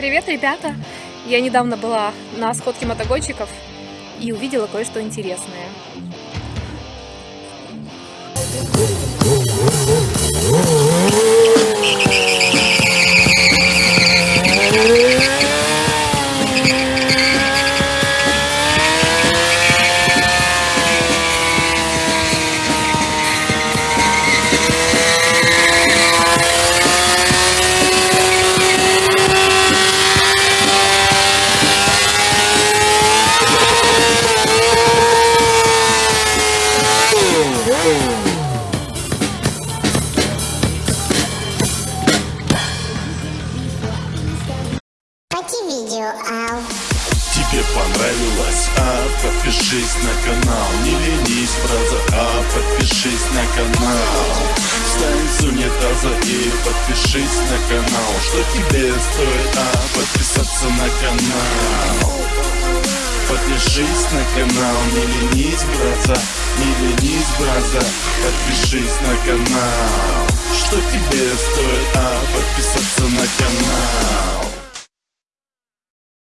Привет, ребята! Я недавно была на сходке мотогонщиков и увидела кое-что интересное. Тебе понравилось, а подпишись на канал. Не ленись, браза, а подпишись на канал. Встань с унитаза и подпишись на канал. Что тебе стоит, а подписаться на канал? Подпишись на канал, не ленись, браза Не ленись, браза, подпишись на канал. Что тебе стоит, а подписаться на канал